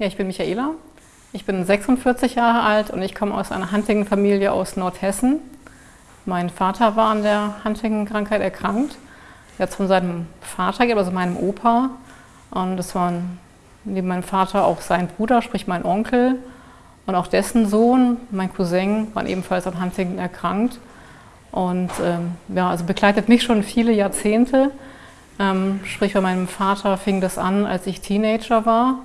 Ja, ich bin Michaela. Ich bin 46 Jahre alt und ich komme aus einer Huntington-Familie aus Nordhessen. Mein Vater war an der Huntington-Krankheit erkrankt. Er es von seinem Vater, also meinem Opa. Und das war neben meinem Vater auch sein Bruder, sprich mein Onkel. Und auch dessen Sohn, mein Cousin, waren ebenfalls an Huntington erkrankt. Und ähm, ja, also begleitet mich schon viele Jahrzehnte. Ähm, sprich, bei meinem Vater fing das an, als ich Teenager war.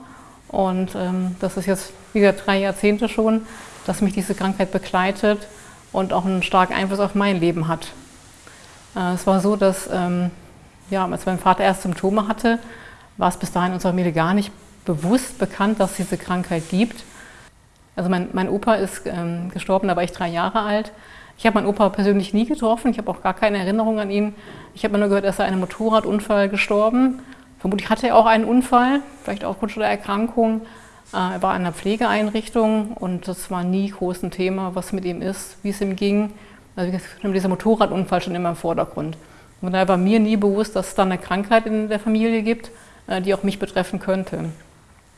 Und ähm, das ist jetzt wieder drei Jahrzehnte schon, dass mich diese Krankheit begleitet und auch einen starken Einfluss auf mein Leben hat. Äh, es war so, dass ähm, ja, als mein Vater erst Symptome hatte, war es bis dahin unserer Familie gar nicht bewusst bekannt, dass es diese Krankheit gibt. Also mein, mein Opa ist ähm, gestorben, da war ich drei Jahre alt. Ich habe meinen Opa persönlich nie getroffen, ich habe auch gar keine Erinnerung an ihn. Ich habe nur gehört, er ist einem Motorradunfall gestorben. Vermutlich hatte er auch einen Unfall, vielleicht aufgrund der Erkrankung. Äh, er war in einer Pflegeeinrichtung und das war nie groß ein Thema, was mit ihm ist, wie es ihm ging. Also dieser Motorradunfall schon immer im Vordergrund. Und daher war mir nie bewusst, dass es da eine Krankheit in der Familie gibt, äh, die auch mich betreffen könnte.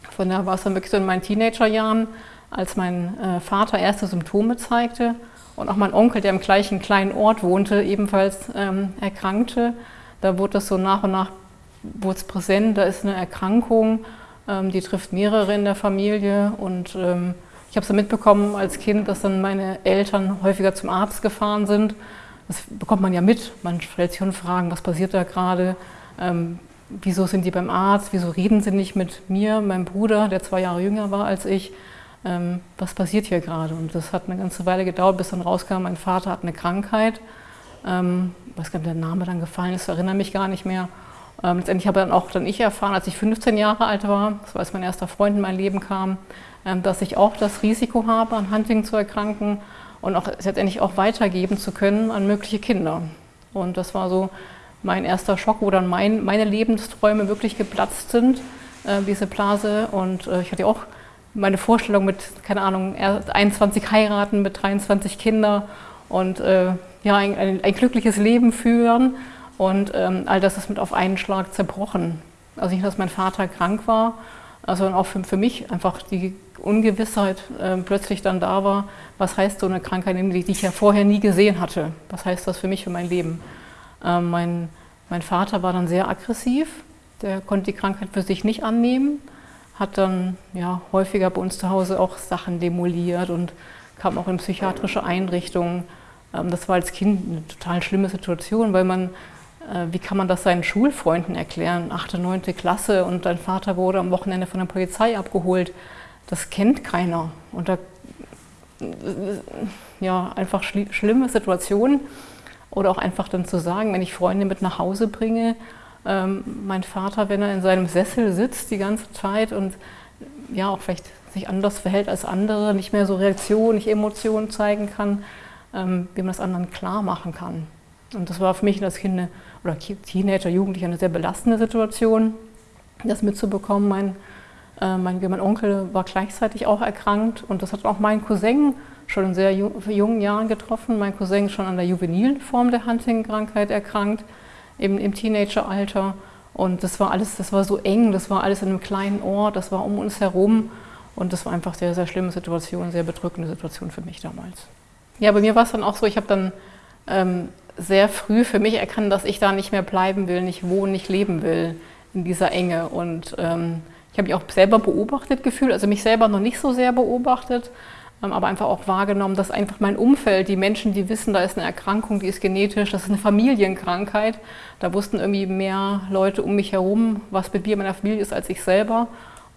Von daher war es dann wirklich so in meinen Teenagerjahren, als mein äh, Vater erste Symptome zeigte und auch mein Onkel, der im gleichen kleinen Ort wohnte, ebenfalls ähm, erkrankte. Da wurde das so nach und nach wurde es präsent, da ist eine Erkrankung, ähm, die trifft mehrere in der Familie und ähm, ich habe es mitbekommen als Kind, dass dann meine Eltern häufiger zum Arzt gefahren sind. Das bekommt man ja mit. Man stellt sich schon Fragen, was passiert da gerade? Ähm, wieso sind die beim Arzt? Wieso reden sie nicht mit mir, meinem Bruder, der zwei Jahre jünger war als ich? Ähm, was passiert hier gerade? Und das hat eine ganze Weile gedauert, bis dann rauskam, mein Vater hat eine Krankheit. Ähm, ob der Name dann gefallen ist, erinnere mich gar nicht mehr. Ähm, letztendlich habe dann auch dann ich erfahren, als ich 15 Jahre alt war, das war als mein erster Freund in mein Leben kam, ähm, dass ich auch das Risiko habe, an Hunting zu erkranken und auch letztendlich auch weitergeben zu können an mögliche Kinder. Und das war so mein erster Schock, wo dann mein, meine Lebensträume wirklich geplatzt sind, äh, diese Blase. Und äh, ich hatte auch meine Vorstellung mit, keine Ahnung, 21 heiraten, mit 23 Kinder und äh, ja, ein, ein, ein, glückliches Leben führen. Und ähm, all das ist mit auf einen Schlag zerbrochen. Also nicht, dass mein Vater krank war, sondern auch für, für mich einfach die Ungewissheit äh, plötzlich dann da war, was heißt so eine Krankheit, die, ich ja vorher nie gesehen hatte. Was heißt das für mich, für mein Leben? Ähm, mein, mein Vater war dann sehr aggressiv, der konnte die Krankheit für sich nicht annehmen, hat dann ja, häufiger bei uns zu Hause auch Sachen demoliert und kam auch in psychiatrische Einrichtungen. Ähm, das war als Kind eine total schlimme Situation, weil man wie kann man das seinen Schulfreunden erklären? Achte, neunte Klasse und dein Vater wurde am Wochenende von der Polizei abgeholt. Das kennt keiner. Und da, ja, einfach schlimme Situationen. Oder auch einfach dann zu sagen, wenn ich Freunde mit nach Hause bringe, ähm, mein Vater, wenn er in seinem Sessel sitzt die ganze Zeit und ja, auch vielleicht sich anders verhält als andere, nicht mehr so Reaktionen, nicht Emotionen zeigen kann, ähm, wie man das anderen klar machen kann. Und das war für mich als Kind oder Teenager, Jugendlicher eine sehr belastende Situation, das mitzubekommen. Mein, äh, mein, mein, Onkel war gleichzeitig auch erkrankt und das hat auch mein Cousin schon in sehr jungen Jahren getroffen. Mein Cousin schon an der juvenilen Form der Huntington-Krankheit erkrankt, eben im Teenageralter. Und das war alles, das war so eng, das war alles in einem kleinen Ort, das war um uns herum. Und das war einfach eine sehr, sehr schlimme Situation, sehr bedrückende Situation für mich damals. Ja, bei mir war es dann auch so, ich habe dann ähm, sehr früh für mich erkannt, dass ich da nicht mehr bleiben will, nicht wohnen, nicht leben will in dieser Enge. Und ähm, ich habe mich auch selber beobachtet gefühlt, also mich selber noch nicht so sehr beobachtet, ähm, aber einfach auch wahrgenommen, dass einfach mein Umfeld, die Menschen, die wissen, da ist eine Erkrankung, die ist genetisch, das ist eine Familienkrankheit, da wussten irgendwie mehr Leute um mich herum, was mit mir in meiner Familie ist, als ich selber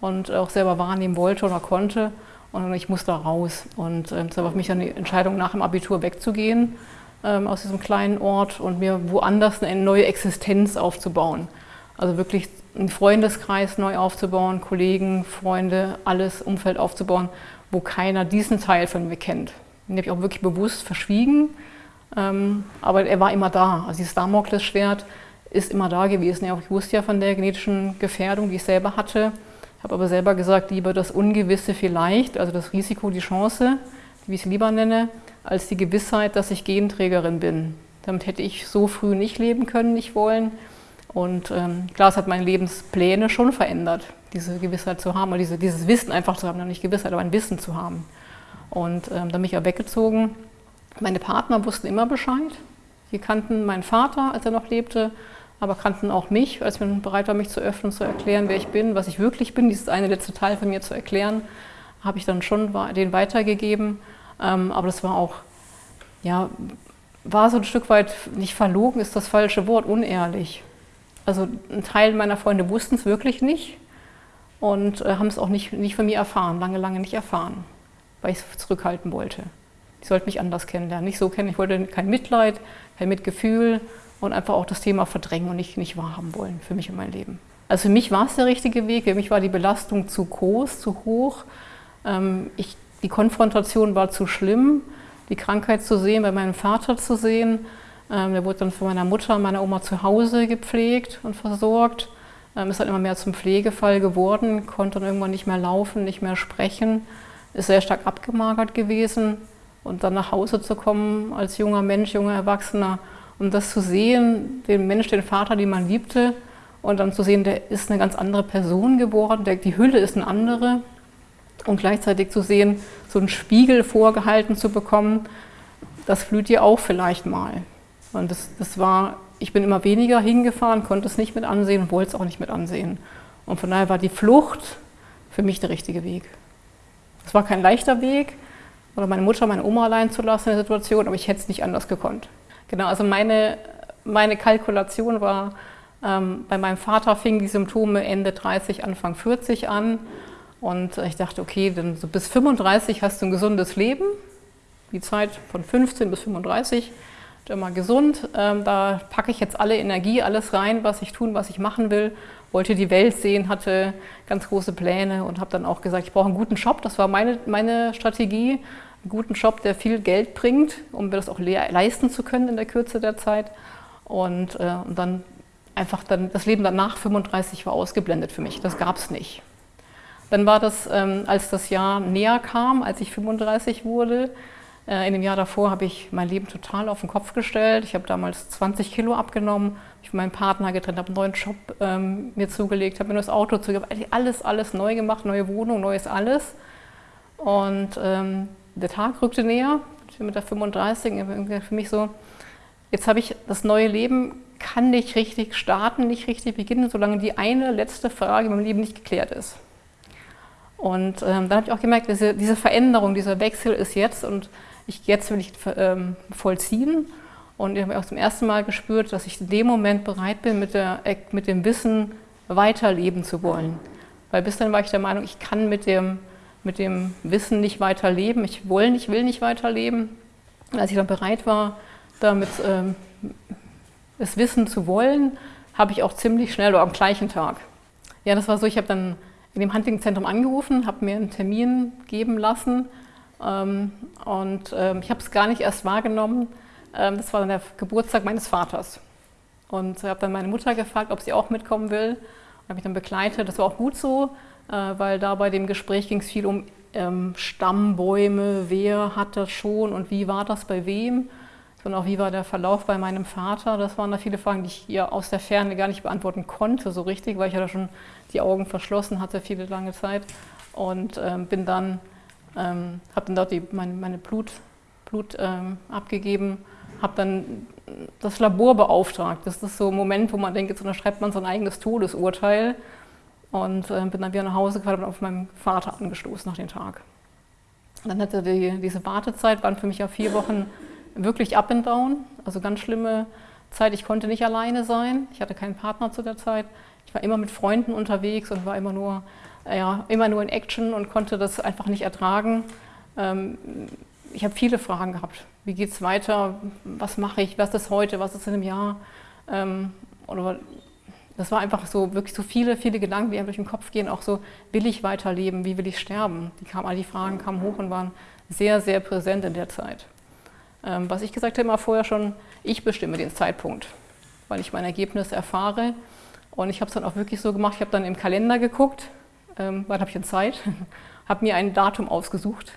und auch selber wahrnehmen wollte oder konnte. Und ich musste da raus. Und äh, das war für mich dann die Entscheidung, nach dem Abitur wegzugehen ähm, aus diesem kleinen Ort und mir woanders eine neue Existenz aufzubauen. Also wirklich einen Freundeskreis neu aufzubauen, Kollegen, Freunde, alles Umfeld aufzubauen, wo keiner diesen Teil von mir kennt. Den habe ich auch wirklich bewusst verschwiegen, ähm, aber er war immer da. Also dieses Damoklesschwert ist immer da gewesen. ich wusste ja von der genetischen Gefährdung, die ich selber hatte, habe aber selber gesagt, lieber das Ungewisse vielleicht, also das Risiko, die Chance, wie ich es lieber nenne, als die Gewissheit, dass ich Genträgerin bin. Damit hätte ich so früh nicht leben können, nicht wollen. Und ähm, klar, es hat meine Lebenspläne schon verändert. diese Gewissheit zu haben oder diese, dieses Wissen einfach zu haben, nicht Gewissheit, aber ein Wissen zu haben. Und ähm, dann bin ich auch weggezogen. Meine Partner wussten immer Bescheid. Die kannten meinen Vater, als er noch lebte, aber kannten auch mich, als ich bereit war, mich zu öffnen, zu erklären, wer ich bin, was ich wirklich bin, dieses eine letzte Teil von mir zu erklären, habe ich dann schon den weitergegeben. Ähm, aber das war auch, ja, war so ein Stück weit, nicht verlogen ist das falsche Wort, unehrlich. Also ein Teil meiner Freunde wussten es wirklich nicht und äh, haben es auch nicht, nicht von mir erfahren, lange, lange nicht erfahren, weil ich es zurückhalten wollte. Ich sollte mich anders kennenlernen, nicht so kennen. Ich wollte kein Mitleid, kein Mitgefühl und einfach auch das Thema verdrängen und nicht, nicht wahrhaben wollen für mich und mein Leben. Also für mich war es der richtige Weg, für mich war die Belastung zu groß, zu hoch. Ähm, ich, die Konfrontation war zu schlimm, die Krankheit zu sehen, bei meinem Vater zu sehen. Ähm, der wurde dann von meiner Mutter und meiner Oma zu Hause gepflegt und versorgt. Ähm, ist dann immer mehr zum Pflegefall geworden, konnte dann irgendwann nicht mehr laufen, nicht mehr sprechen, ist sehr stark abgemagert gewesen. Und dann nach Hause zu kommen als junger Mensch, junger Erwachsener und das zu sehen, den Mensch, den Vater, den man liebte, und dann zu sehen, der ist eine ganz andere Person geworden, der, die Hülle ist eine andere. Und gleichzeitig zu sehen, so einen Spiegel vorgehalten zu bekommen, das flüht dir auch vielleicht mal. Und das, das war, ich bin immer weniger hingefahren, konnte es nicht mit ansehen wollte es auch nicht mit ansehen. Und von daher war die Flucht für mich der richtige Weg. Es war kein leichter Weg, oder meine Mutter, meine Oma allein zu lassen in der Situation, aber ich hätte es nicht anders gekonnt. Genau, also meine, meine Kalkulation war, ähm, bei meinem Vater fingen die Symptome Ende 30, Anfang 40 an. Und ich dachte, okay, dann so bis 35 hast du ein gesundes Leben. Die Zeit von 15 bis 35, immer gesund. Ähm, da packe ich jetzt alle Energie, alles rein, was ich tun, was ich machen will. Wollte die Welt sehen, hatte ganz große Pläne und habe dann auch gesagt, ich brauche einen guten Job. Das war meine, meine Strategie einen guten Job, der viel Geld bringt, um mir das auch leisten zu können in der Kürze der Zeit. Und, äh, und dann einfach dann, das Leben danach 35 war ausgeblendet für mich. Das gab es nicht. Dann war das, ähm, als das Jahr näher kam, als ich 35 wurde, äh, in dem Jahr davor habe ich mein Leben total auf den Kopf gestellt. Ich habe damals 20 Kilo abgenommen, ich habe meinen Partner getrennt, habe einen neuen Job ähm, mir zugelegt, habe mir das Auto zugelegt, alles, alles neu gemacht, neue Wohnung, neues alles. Und ähm, der Tag rückte näher, ich bin mit der 35, für mich so, jetzt habe ich das neue Leben, kann nicht richtig starten, nicht richtig beginnen, solange die eine letzte Frage in meinem Leben nicht geklärt ist. Und ähm, dann habe ich auch gemerkt, diese, diese, Veränderung, dieser Wechsel ist jetzt und ich, jetzt will ich ähm, vollziehen. Und ich habe auch zum ersten Mal gespürt, dass ich in dem Moment bereit bin, mit, der, mit dem Wissen weiterleben zu wollen. Weil bis dann war ich der Meinung, ich kann mit dem mit dem Wissen nicht weiterleben. Ich will nicht, will nicht weiterleben. Und als ich dann bereit war, damit ähm, das Wissen zu wollen, habe ich auch ziemlich schnell oder am gleichen Tag. Ja, das war so, ich habe dann in dem Huntington-Zentrum angerufen, habe mir einen Termin geben lassen ähm, und ähm, ich habe es gar nicht erst wahrgenommen. Ähm, das war dann der Geburtstag meines Vaters. Und ich habe dann meine Mutter gefragt, ob sie auch mitkommen will. Und habe mich dann begleitet. Das war auch gut so, äh, weil da bei dem Gespräch ging es viel um ähm, Stammbäume, wer hat das schon und wie war das bei wem und auch wie war der Verlauf bei meinem Vater. Das waren da viele Fragen, die ich hier aus der Ferne gar nicht beantworten konnte so richtig, weil ich ja da schon die Augen verschlossen hatte viele lange Zeit und ähm, bin dann, ähm, habe dann dort die, meine, meine Blut, Blut ähm, abgegeben, habe dann das Labor beauftragt. Das ist so ein Moment, wo man denkt, jetzt unterschreibt man so ein eigenes Todesurteil und äh, bin dann wieder nach Hause gefahren und auf meinen Vater angestoßen nach dem Tag. dann hatte die, diese Wartezeit, waren für mich ja vier Wochen wirklich up and down, also ganz schlimme Zeit. Ich konnte nicht alleine sein, ich hatte keinen Partner zu der Zeit. Ich war immer mit Freunden unterwegs und war immer nur, ja, immer nur in Action und konnte das einfach nicht ertragen. Ähm, ich habe viele Fragen gehabt. Wie geht es weiter? Was mache ich? Was ist heute? Was ist in einem Jahr? Ähm, oder das war einfach so wirklich so viele, viele Gedanken, die einem durch den Kopf gehen, auch so, will ich weiterleben, wie will ich sterben? Die kamen, all die Fragen kamen hoch und waren sehr, sehr präsent in der Zeit. Ähm, was ich gesagt habe immer vorher schon, ich bestimme den Zeitpunkt, weil ich mein Ergebnis erfahre. Und ich habe es dann auch wirklich so gemacht, ich habe dann im Kalender geguckt, ähm, wann habe ich denn Zeit, habe mir ein Datum ausgesucht,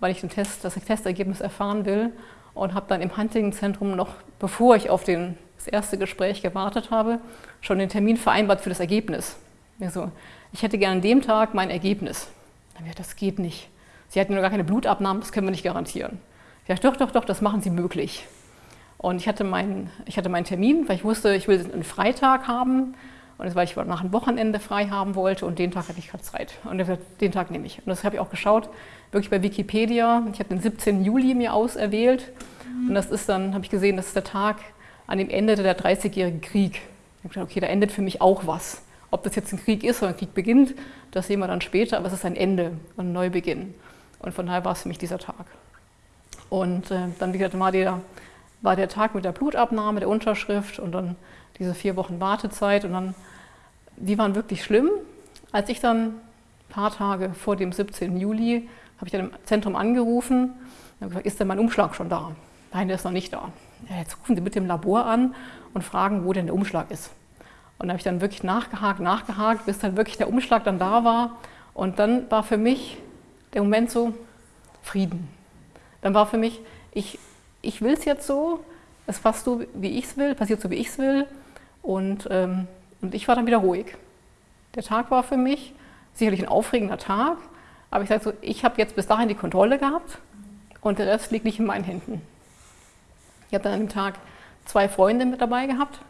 weil ich den Test, das Testergebnis erfahren will und habe dann im Hunting-Zentrum noch, bevor ich auf den das erste Gespräch gewartet habe, schon den Termin vereinbart für das Ergebnis. Ich, so, ich hätte gerne an dem Tag mein Ergebnis. Dann gesagt, das geht nicht. Sie hatten nur gar keine Blutabnahmen, das können wir nicht garantieren. Dachte, doch, doch, doch, das machen Sie möglich. Und ich hatte, meinen, ich hatte meinen Termin, weil ich wusste, ich will einen Freitag haben. Und das, weil ich nach einem Wochenende frei haben wollte und den Tag hatte ich gerade Zeit. Und den Tag nehme ich. Und das habe ich auch geschaut, wirklich bei Wikipedia. Ich habe den 17. Juli mir auserwählt. Und das ist dann, habe ich gesehen, das ist der Tag, an dem endete der 30-jährige Krieg. Ich habe gedacht, okay, da endet für mich auch was. Ob das jetzt ein Krieg ist oder ein Krieg beginnt, das sehen wir dann später, aber es ist ein Ende, ein Neubeginn. Und von daher war es für mich dieser Tag. Und äh, dann, wie gesagt, war der, war der Tag mit der Blutabnahme, der Unterschrift und dann diese vier Wochen Wartezeit. Und dann, die waren wirklich schlimm. Als ich dann ein paar Tage vor dem 17. Juli, habe ich dann im Zentrum angerufen und habe gesagt, ist denn mein Umschlag schon da? Nein, der ist noch nicht da. Ja, jetzt rufen Sie bitte im Labor an und fragen, wo denn der Umschlag ist. Und da habe ich dann wirklich nachgehakt, nachgehakt, bis dann wirklich der Umschlag dann da war. Und dann war für mich der Moment so Frieden. Dann war für mich, ich, ich will es jetzt so, es passt so, wie ich es will, passiert so, wie ich es will. Und, ähm, und ich war dann wieder ruhig. Der Tag war für mich sicherlich ein aufregender Tag, aber ich sage so, ich habe jetzt bis dahin die Kontrolle gehabt und der Rest liegt nicht in meinen Händen. Ich habe dann an dem Tag zwei Freunde mit dabei gehabt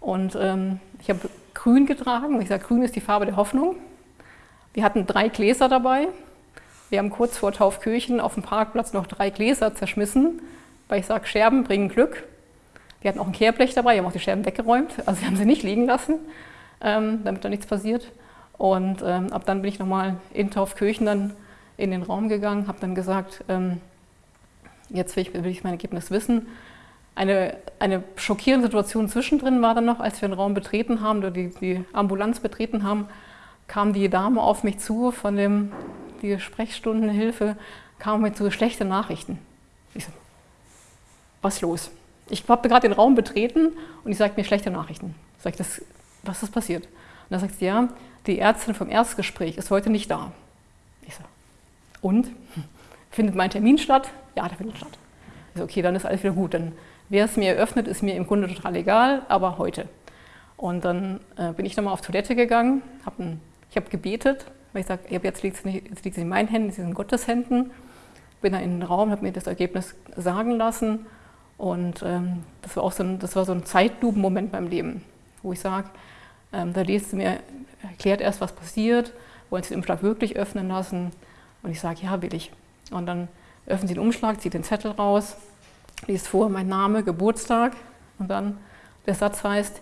und ähm, ich habe grün getragen. Ich sage, grün ist die Farbe der Hoffnung. Wir hatten drei Gläser dabei. Wir haben kurz vor Taufkirchen auf dem Parkplatz noch drei Gläser zerschmissen, weil ich sage, Scherben bringen Glück. Wir hatten auch ein Kehrblech dabei, wir haben auch die Scherben weggeräumt, also wir haben sie nicht liegen lassen, ähm, damit da nichts passiert. Und ähm, ab dann bin ich nochmal in Taufkirchen dann in den Raum gegangen, habe dann gesagt, ähm, jetzt will ich, will ich mein Ergebnis wissen. Eine, eine schockierende Situation zwischendrin war dann noch, als wir den Raum betreten haben, oder die, die Ambulanz betreten haben, kam die Dame auf mich zu von dem, die Sprechstundenhilfe, kam mich zu, schlechte Nachrichten. Ich so, was los? Ich habe gerade den Raum betreten und ich sage mir schlechte Nachrichten. Ich, das, was ist passiert? Und dann sagt sie, ja, die Ärztin vom Erstgespräch ist heute nicht da. Ich so, und? Findet mein Termin statt? Ja, der findet statt. Ich so, okay, dann ist alles wieder gut. Dann wer es mir eröffnet, ist mir im Grunde total egal, aber heute. Und dann äh, bin ich nochmal auf Toilette gegangen, hab ein, ich habe gebetet, weil ich sage, jetzt liegt es in meinen Händen, es ist in Gottes Händen. Bin dann in den Raum, habe mir das Ergebnis sagen lassen und ähm, das war auch so ein, das war so ein Zeitlupenmoment beim Leben, wo ich sage, ähm, da liest mir, erklärt erst, was passiert, wollen Sie den Umschlag wirklich öffnen lassen? Und ich sage, ja, will ich. Und dann öffnen Sie den Umschlag, zieht den Zettel raus, liest vor, mein Name, Geburtstag und dann der Satz heißt,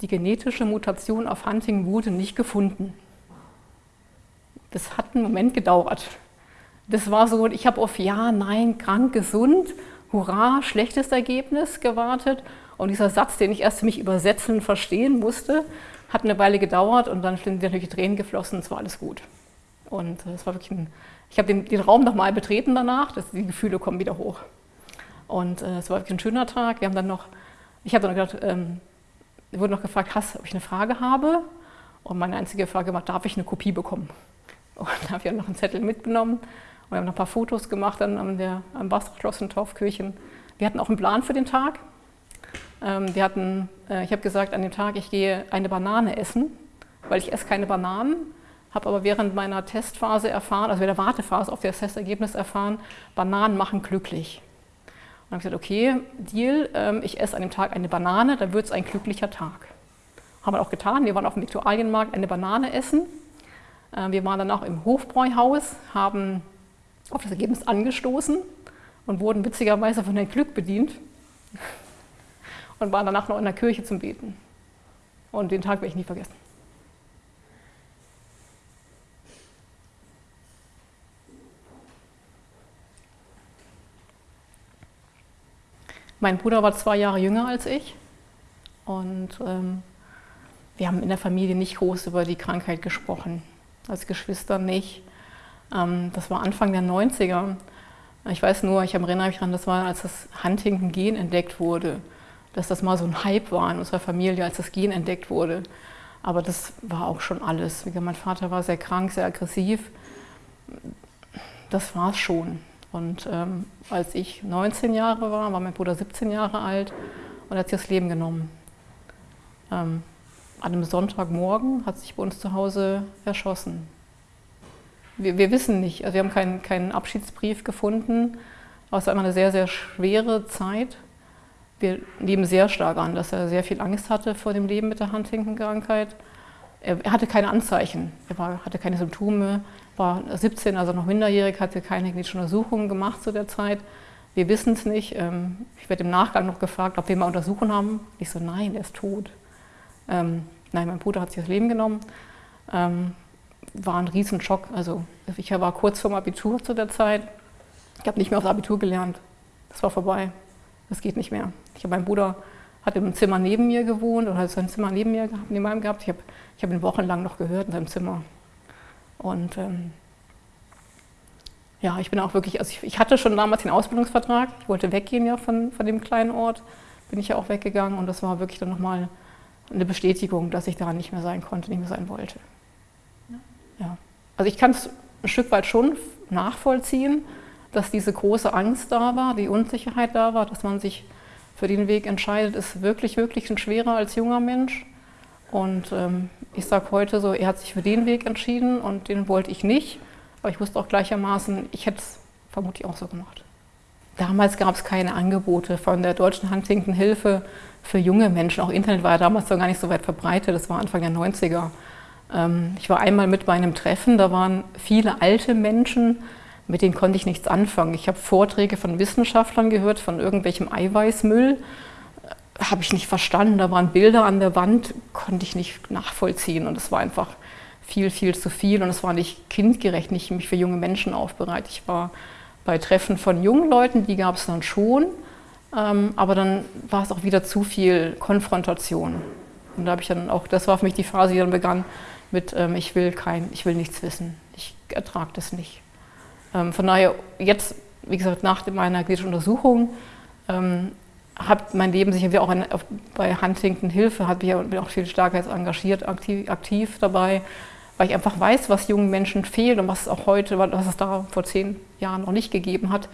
die genetische Mutation auf Hunting wurde nicht gefunden. Das hat einen Moment gedauert. Das war so, ich habe auf Ja, Nein, krank, gesund Hurra, schlechtes Ergebnis gewartet. Und dieser Satz, den ich erst für mich übersetzen und verstehen musste, hat eine Weile gedauert und dann sind natürlich Tränen geflossen, es war alles gut. Und es war wirklich ein, ich habe den, den Raum nochmal betreten danach, dass die Gefühle kommen wieder hoch. Und äh, es war wirklich ein schöner Tag. Wir haben dann noch, ich habe dann gedacht, ähm, wurde noch gefragt, hast, ob ich eine Frage habe. Und meine einzige Frage war, darf ich eine Kopie bekommen? Und da habe ich dann noch einen Zettel mitgenommen wir haben noch ein paar Fotos gemacht dann an der, am Wasserschloss in Taufkirchen. Wir hatten auch einen Plan für den Tag. Ähm, wir hatten, äh, ich habe gesagt, an dem Tag, ich gehe eine Banane essen, weil ich esse keine Bananen, habe aber während meiner Testphase erfahren, also während der Wartephase auf das Testergebnis erfahren, Bananen machen glücklich. Und habe gesagt, okay, Deal, ähm, ich esse an dem Tag eine Banane, dann wird es ein glücklicher Tag. Haben wir auch getan, wir waren auf dem Viktualienmarkt eine Banane essen. Äh, wir waren danach im Hofbräuhaus, haben auf das Ergebnis angestoßen und wurden witzigerweise von Herrn Glück bedient und waren danach noch in der Kirche zum Beten. Und den Tag werde ich nie vergessen. Mein Bruder war zwei Jahre jünger als ich und ähm, wir haben in der Familie nicht groß über die Krankheit gesprochen, als Geschwister nicht. Ähm, das war Anfang der 90er. Ich weiß nur, ich erinnere mich daran, das war, als das Huntington-Gen entdeckt wurde, dass das mal so ein Hype war in unserer Familie, als das Gen entdeckt wurde. Aber das war auch schon alles. Mein Vater war sehr krank, sehr aggressiv. Das war es schon. Und ähm, als ich 19 Jahre war, war mein Bruder 17 Jahre alt und hat sich das Leben genommen. Ähm, an einem Sonntagmorgen hat sich bei uns zu Hause erschossen. Wir, wir wissen nicht, also wir haben keinen, keinen Abschiedsbrief gefunden, aber es war immer eine sehr, sehr schwere Zeit. Wir nehmen sehr stark an, dass er sehr viel Angst hatte vor dem Leben mit der Huntington-Krankheit. Er, hatte keine Anzeichen, er war, hatte keine Symptome, war 17, also noch minderjährig, hatte keine klinischen Untersuchungen gemacht zu der Zeit. Wir wissen es nicht. Ähm, ich werde im Nachgang noch gefragt, ob wir mal Untersuchungen haben. Ich so, nein, er ist tot. Ähm, nein, mein Bruder hat sich das Leben genommen. Ähm, war ein Riesenschock. Also ich war kurz vorm Abitur zu der Zeit. Ich habe nicht mehr aufs Abitur gelernt. Das war vorbei. Das geht nicht mehr. Ich habe meinen Bruder hat im Zimmer neben mir gewohnt oder hat sein Zimmer neben mir gehabt, neben meinem gehabt. Ich habe ich hab ihn wochenlang noch gehört in seinem Zimmer. Und ähm, ja, ich bin auch wirklich, also ich, ich, hatte schon damals den Ausbildungsvertrag. Ich wollte weggehen ja von, von dem kleinen Ort. Bin ich ja auch weggegangen und das war wirklich dann nochmal eine Bestätigung, dass ich da nicht mehr sein konnte, nicht mehr sein wollte. Ja. ja. Also ich kann es ein Stück weit schon nachvollziehen, dass diese große Angst da war, die Unsicherheit da war, dass man sich für den Weg entscheidet, ist wirklich, wirklich ein schwerer als junger Mensch. Und ähm, ich sage heute so, er hat sich für den Weg entschieden und den wollte ich nicht. Aber ich wusste auch gleichermaßen, ich hätte es vermutlich auch so gemacht. Damals gab es keine Angebote von der Deutschen Huntington Hilfe für junge Menschen. Auch Internet war ja damals noch gar nicht so weit verbreitet, das war Anfang der 90er. Ähm, ich war einmal mit bei einem Treffen, da waren viele alte Menschen, mit denen konnte ich nichts anfangen. Ich habe Vorträge von Wissenschaftlern gehört, von irgendwelchem Eiweißmüll. Äh, habe ich nicht verstanden. Da waren Bilder an der Wand, konnte ich nicht nachvollziehen. Und es war einfach viel, viel zu viel. Und es war nicht kindgerecht, nicht mich für junge Menschen aufbereitet. Ich war bei Treffen von jungen Leuten, die gab es dann schon. Ähm, aber dann war es auch wieder zu viel Konfrontation. Und da habe ich dann auch, das war für mich die Phase, die dann begann mit, ähm, ich will kein, ich will nichts wissen. Ich ertrage das nicht. Ähm, von daher, jetzt, wie gesagt, nach meiner klinischen Untersuchung, hat mein Leben sich auch bei Huntington Hilfe, hat mich auch, auch viel stärker jetzt engagiert, aktiv, aktiv dabei, weil ich einfach weiß, was jungen Menschen fehlt und was es auch heute, was es da vor zehn Jahren noch nicht gegeben hat,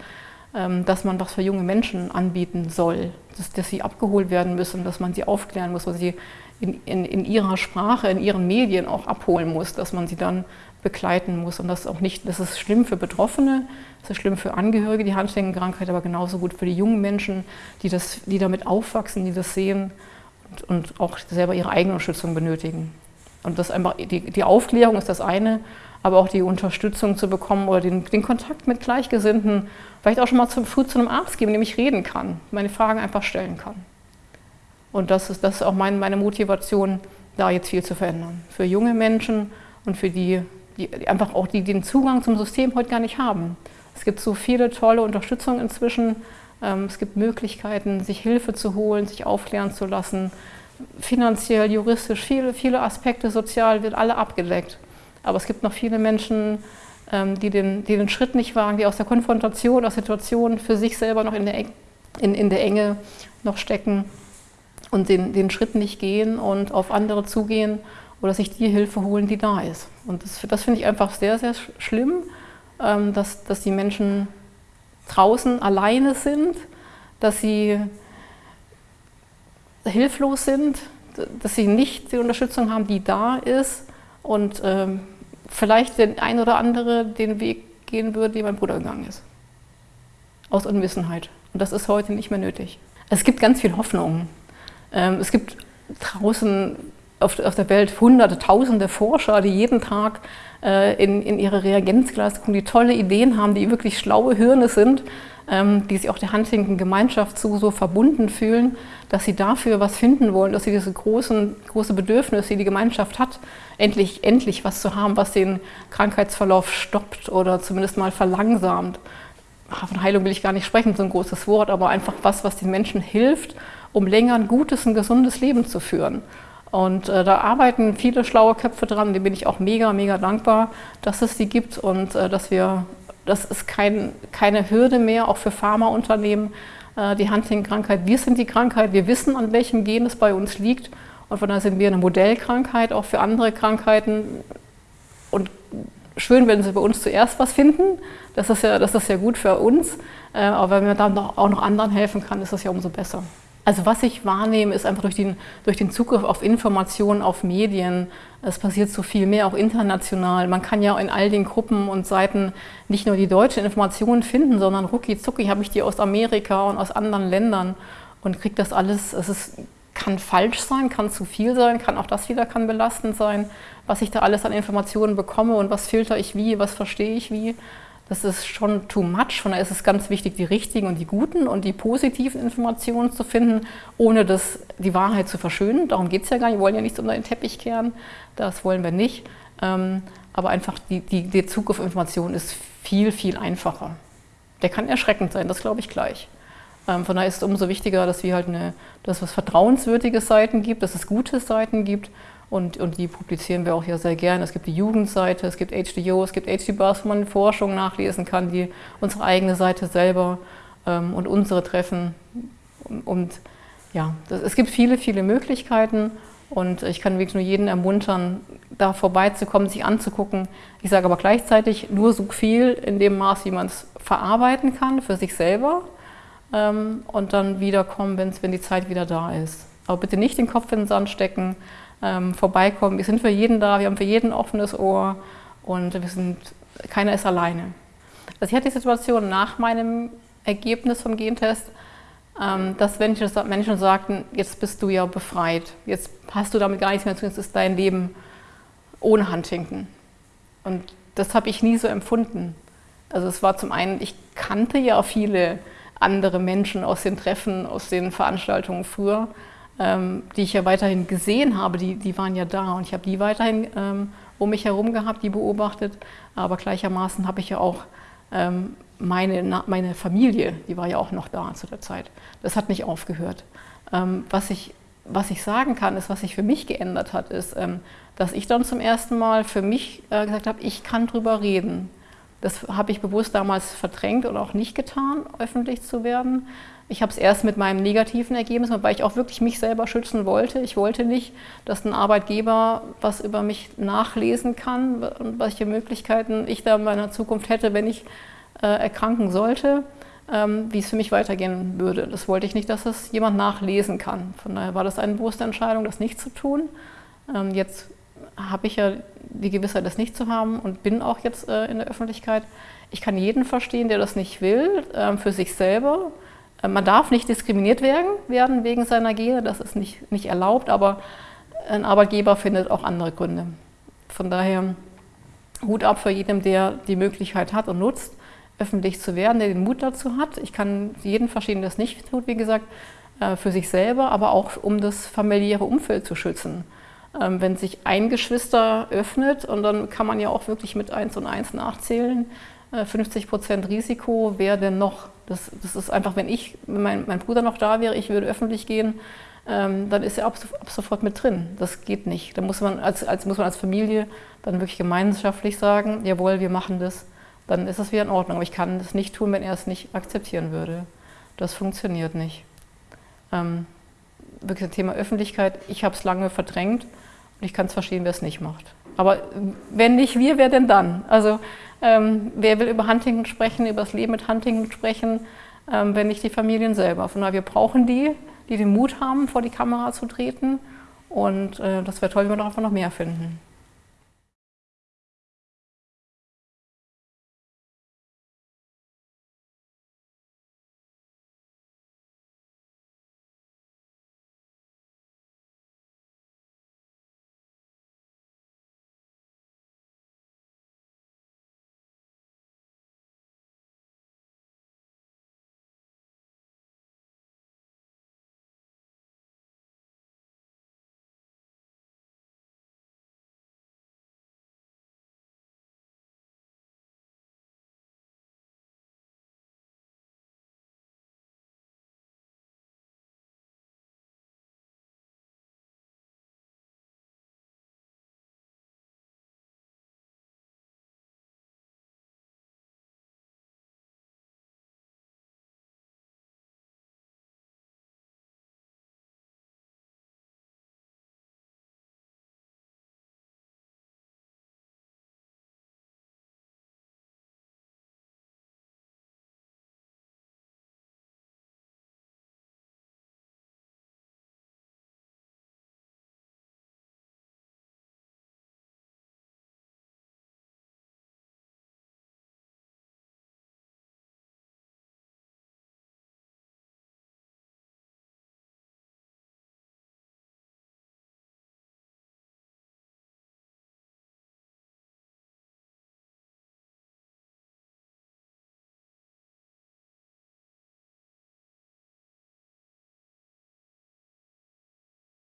ähm, dass man was für junge Menschen anbieten soll, dass, dass, sie abgeholt werden müssen, dass man sie aufklären muss, dass sie in, in, in ihrer Sprache, in ihren Medien auch abholen muss, dass man sie dann begleiten muss. Und das auch nicht, das ist schlimm für Betroffene, das ist schlimm für Angehörige, die Handschenkenkrankheit, aber genauso gut für die jungen Menschen, die, das, die damit aufwachsen, die das sehen und, und auch selber ihre eigene Unterstützung benötigen. Und das einfach, die, die Aufklärung ist das eine, aber auch die Unterstützung zu bekommen oder den, den Kontakt mit Gleichgesinnten, vielleicht auch schon mal zum, früh zu einem Arzt geben, mit dem ich reden kann, meine Fragen einfach stellen kann. Und das ist, das ist auch mein, meine Motivation, da jetzt viel zu verändern. Für junge Menschen und für die, die einfach auch die, die den Zugang zum System heute gar nicht haben. Es gibt so viele tolle Unterstützung inzwischen. Ähm, es gibt Möglichkeiten, sich Hilfe zu holen, sich aufklären zu lassen. Finanziell, juristisch, viele, viele Aspekte, sozial wird alle abgedeckt. Aber es gibt noch viele Menschen, ähm, die den, die den Schritt nicht wagen, die aus der Konfrontation, aus Situationen für sich selber noch in der, in, in der Enge noch stecken und den, den Schritt nicht gehen und auf andere zugehen oder sich die Hilfe holen, die da ist. Und das, das finde ich einfach sehr, sehr schlimm, ähm, dass, dass die Menschen draußen alleine sind, dass sie hilflos sind, dass sie nicht die Unterstützung haben, die da ist und ähm, vielleicht den ein oder andere den Weg gehen würde, den mein Bruder gegangen ist. Aus Unwissenheit. Und das ist heute nicht mehr nötig. Es gibt ganz viel Hoffnung. Ähm, es gibt draußen auf, auf der Welt hunderte, tausende Forscher, die jeden Tag äh, in, in ihre Reagenzglas gucken, die tolle Ideen haben, die wirklich schlaue Hirne sind, die sich auch der Huntington-Gemeinschaft so, so verbunden fühlen, dass sie dafür was finden wollen, dass sie diese großen, große Bedürfnisse, die die Gemeinschaft hat, endlich, endlich was zu haben, was den Krankheitsverlauf stoppt oder zumindest mal verlangsamt. Von Heilung will ich gar nicht sprechen, so ein großes Wort, aber einfach was, was den Menschen hilft, um länger ein gutes, ein gesundes Leben zu führen. Und äh, da arbeiten viele schlaue Köpfe dran, dem bin ich auch mega, mega dankbar, dass es die gibt und äh, dass wir, das ist kein, keine Hürde mehr, auch für Pharmaunternehmen, äh, die Huntington-Krankheit. Wir sind die Krankheit, wir wissen, an welchem Gen es bei uns liegt und von daher sind wir eine Modellkrankheit, auch für andere Krankheiten. Und schön, wenn sie bei uns zuerst was finden, das ist ja, das ist ja gut für uns, äh, aber wenn man dann auch noch anderen helfen kann, ist das ja umso besser. Also was ich wahrnehme, ist einfach durch den, durch den Zugriff auf Informationen, auf Medien, es passiert so viel mehr, auch international. Man kann ja in all den Gruppen und Seiten nicht nur die deutschen Informationen finden, sondern rucki zucki habe ich die aus Amerika und aus anderen Ländern und kriege das alles, es ist, kann falsch sein, kann zu viel sein, kann auch das wieder kann belastend sein, was ich da alles an Informationen bekomme und was filter ich wie, was verstehe ich wie das ist schon too much. Von daher ist es ganz wichtig, die richtigen und die guten und die positiven Informationen zu finden, ohne das, die Wahrheit zu verschönen. Darum geht es ja gar nicht. Wir wollen ja nichts unter den Teppich kehren. Das wollen wir nicht. Ähm, aber einfach die, die, der Zug auf Informationen ist viel, viel einfacher. Der kann erschreckend sein, das glaube ich gleich. Ähm, von daher ist es umso wichtiger, dass wir halt eine, dass es vertrauenswürdige Seiten gibt, dass es gute Seiten gibt und, und die publizieren wir auch hier sehr gerne. Es gibt die Jugendseite, es gibt HDO, es gibt HDBars, wo man Forschung nachlesen kann, die unsere eigene Seite selber ähm, und unsere Treffen. Und, und ja, das, es gibt viele, viele Möglichkeiten und ich kann wirklich nur jeden ermuntern, da vorbeizukommen, sich anzugucken. Ich sage aber gleichzeitig nur so viel in dem Maß, wie man es verarbeiten kann für sich selber ähm, und dann wiederkommen, wenn die Zeit wieder da ist. Aber bitte nicht den Kopf in den Sand stecken, ähm, vorbeikommen. Wir sind für jeden da, wir haben für jeden ein offenes Ohr und wir sind, keiner ist alleine. Also ich hatte die Situation nach meinem Ergebnis vom Gentest, ähm, dass Menschen, Menschen sagten, jetzt bist du ja befreit, jetzt hast du damit gar nichts mehr zu tun, jetzt ist dein Leben ohne Huntington. Und das habe ich nie so empfunden. Also es war zum einen, ich kannte ja viele andere Menschen aus den Treffen, aus den Veranstaltungen früher ähm, die ich ja weiterhin gesehen habe, die, die waren ja da und ich habe die weiterhin ähm, um mich herum gehabt, die beobachtet. Aber gleichermaßen habe ich ja auch ähm, meine, meine Familie, die war ja auch noch da zu der Zeit. Das hat nicht aufgehört. Ähm, was, ich, was ich sagen kann, ist, was sich für mich geändert hat, ist, ähm, dass ich dann zum ersten Mal für mich äh, gesagt habe, ich kann drüber reden. Das habe ich bewusst damals verdrängt und auch nicht getan, öffentlich zu werden. Ich habe es erst mit meinem negativen Ergebnis, weil ich auch wirklich mich selber schützen wollte. Ich wollte nicht, dass ein Arbeitgeber was über mich nachlesen kann und welche Möglichkeiten ich da in meiner Zukunft hätte, wenn ich äh, erkranken sollte, ähm, wie es für mich weitergehen würde. Das wollte ich nicht, dass das jemand nachlesen kann. Von daher war das eine bewusste Entscheidung, das nicht zu tun. Ähm, jetzt habe ich ja die Gewissheit, das nicht zu haben und bin auch jetzt äh, in der Öffentlichkeit. Ich kann jeden verstehen, der das nicht will, äh, für sich selber man darf nicht diskriminiert werden wegen seiner Gene, das ist nicht, nicht erlaubt, aber ein Arbeitgeber findet auch andere Gründe. Von daher Hut ab für jeden, der die Möglichkeit hat und nutzt, öffentlich zu werden, der den Mut dazu hat. Ich kann jeden verstehen, der das nicht tut, wie gesagt, äh, für sich selber, aber auch um das familiäre Umfeld zu schützen. Ähm, wenn sich ein Geschwister öffnet und dann kann man ja auch wirklich mit 1 und 1 nachzählen, 50 äh, Prozent Risiko, wer denn noch? Das, das ist einfach, wenn ich, wenn mein, mein Bruder noch da wäre, ich würde öffentlich gehen, ähm, dann ist er ab, ab, sofort mit drin. Das geht nicht. Da muss man als, als, muss man als Familie dann wirklich gemeinschaftlich sagen, jawohl, wir machen das, dann ist das wieder in Ordnung. Aber ich kann das nicht tun, wenn er es nicht akzeptieren würde. Das funktioniert nicht. Ähm, wirklich das Thema Öffentlichkeit, ich habe es lange verdrängt und ich kann es verstehen, wer es nicht macht. Aber wenn nicht wir, wer denn dann? Also ähm, wer will über Huntington sprechen, über das Leben mit Huntington sprechen, ähm, wenn nicht die Familien selber? Von daher, wir brauchen die, die den Mut haben, vor die Kamera zu treten. Und äh, das wäre toll, wenn wir einfach noch mehr finden.